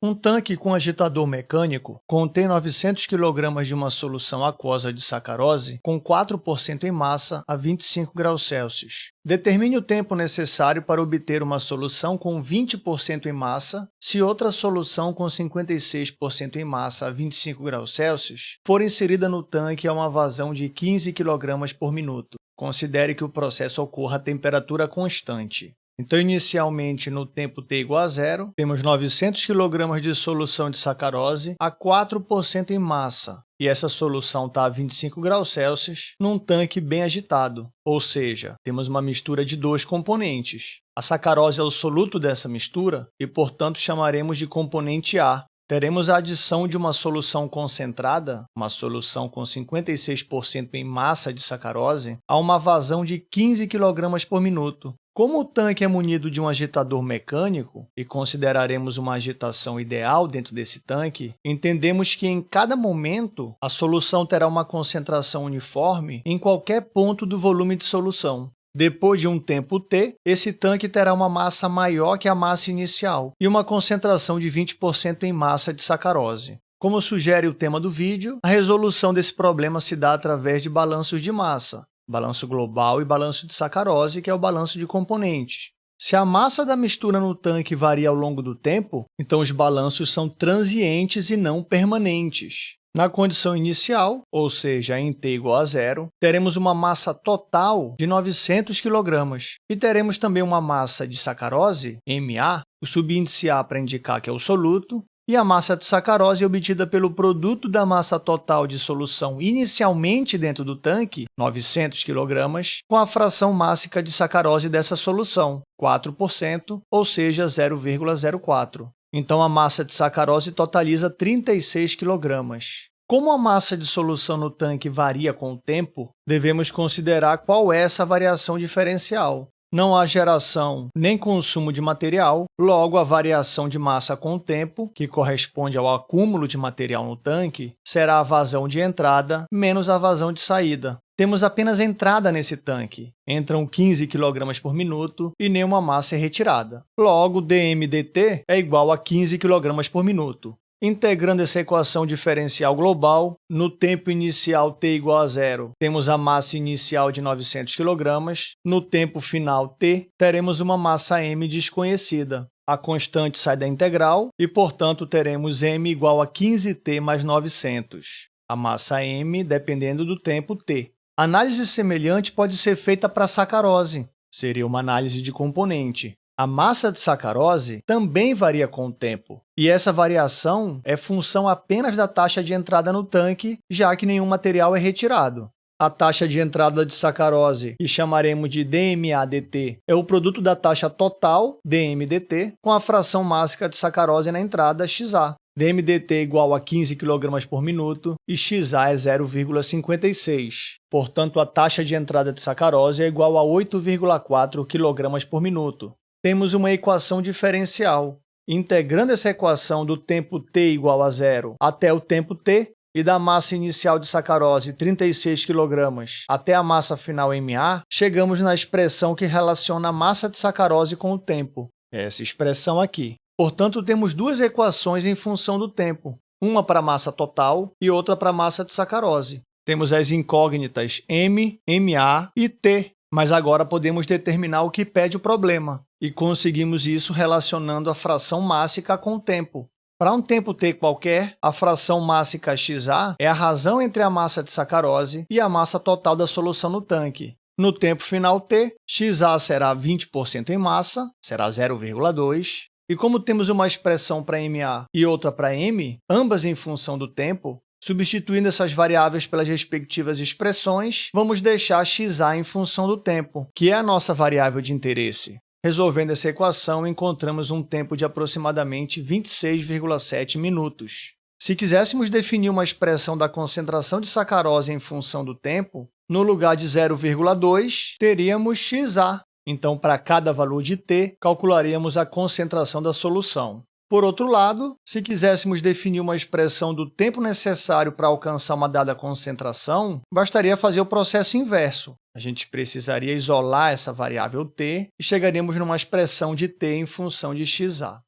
Um tanque com agitador mecânico contém 900 kg de uma solução aquosa de sacarose com 4% em massa a 25 graus Celsius. Determine o tempo necessário para obter uma solução com 20% em massa se outra solução com 56% em massa a 25 graus Celsius for inserida no tanque a uma vazão de 15 kg por minuto. Considere que o processo ocorra a temperatura constante. Então, inicialmente, no tempo t igual a zero, temos 900 kg de solução de sacarose a 4% em massa, e essa solução está a 25 graus Celsius num tanque bem agitado, ou seja, temos uma mistura de dois componentes. A sacarose é o soluto dessa mistura e, portanto, chamaremos de componente A. Teremos a adição de uma solução concentrada, uma solução com 56% em massa de sacarose, a uma vazão de 15 kg por minuto, como o tanque é munido de um agitador mecânico, e consideraremos uma agitação ideal dentro desse tanque, entendemos que em cada momento a solução terá uma concentração uniforme em qualquer ponto do volume de solução. Depois de um tempo t, esse tanque terá uma massa maior que a massa inicial e uma concentração de 20% em massa de sacarose. Como sugere o tema do vídeo, a resolução desse problema se dá através de balanços de massa, balanço global e balanço de sacarose, que é o balanço de componentes. Se a massa da mistura no tanque varia ao longo do tempo, então os balanços são transientes e não permanentes. Na condição inicial, ou seja, em t igual a zero, teremos uma massa total de 900 kg e teremos também uma massa de sacarose, Ma, o subíndice A para indicar que é o soluto, e a massa de sacarose é obtida pelo produto da massa total de solução inicialmente dentro do tanque, 900 kg, com a fração mássica de sacarose dessa solução, 4%, ou seja, 0,04. Então, a massa de sacarose totaliza 36 kg. Como a massa de solução no tanque varia com o tempo, devemos considerar qual é essa variação diferencial não há geração nem consumo de material, logo a variação de massa com o tempo, que corresponde ao acúmulo de material no tanque, será a vazão de entrada menos a vazão de saída. Temos apenas entrada nesse tanque, entram 15 kg por minuto e nenhuma massa é retirada. Logo, dmdt é igual a 15 kg por minuto. Integrando essa equação diferencial global, no tempo inicial t igual a zero, temos a massa inicial de 900 kg, no tempo final t, teremos uma massa m desconhecida. A constante sai da integral e, portanto, teremos m igual a 15t mais 900. A massa m dependendo do tempo t. Análise semelhante pode ser feita para a sacarose. Seria uma análise de componente. A massa de sacarose também varia com o tempo, e essa variação é função apenas da taxa de entrada no tanque, já que nenhum material é retirado. A taxa de entrada de sacarose, que chamaremos de DMADT, é o produto da taxa total, DMDT, com a fração mássica de sacarose na entrada, XA. DMDT é igual a 15 kg por minuto e XA é 0,56. Portanto, a taxa de entrada de sacarose é igual a 8,4 kg por minuto temos uma equação diferencial. Integrando essa equação do tempo t igual a zero até o tempo t, e da massa inicial de sacarose, 36 kg, até a massa final Ma, chegamos na expressão que relaciona a massa de sacarose com o tempo, essa expressão aqui. Portanto, temos duas equações em função do tempo, uma para a massa total e outra para a massa de sacarose. Temos as incógnitas m, ma e t, mas agora podemos determinar o que pede o problema, e conseguimos isso relacionando a fração mássica com o tempo. Para um tempo t qualquer, a fração mássica xa é a razão entre a massa de sacarose e a massa total da solução no tanque. No tempo final t, xa será 20% em massa, será 0,2, e como temos uma expressão para ma e outra para m, ambas em função do tempo, Substituindo essas variáveis pelas respectivas expressões, vamos deixar xa em função do tempo, que é a nossa variável de interesse. Resolvendo essa equação, encontramos um tempo de aproximadamente 26,7 minutos. Se quiséssemos definir uma expressão da concentração de sacarose em função do tempo, no lugar de 0,2, teríamos xa. Então, para cada valor de t, calcularíamos a concentração da solução. Por outro lado, se quiséssemos definir uma expressão do tempo necessário para alcançar uma dada concentração, bastaria fazer o processo inverso. A gente precisaria isolar essa variável t e chegaríamos numa expressão de t em função de xa.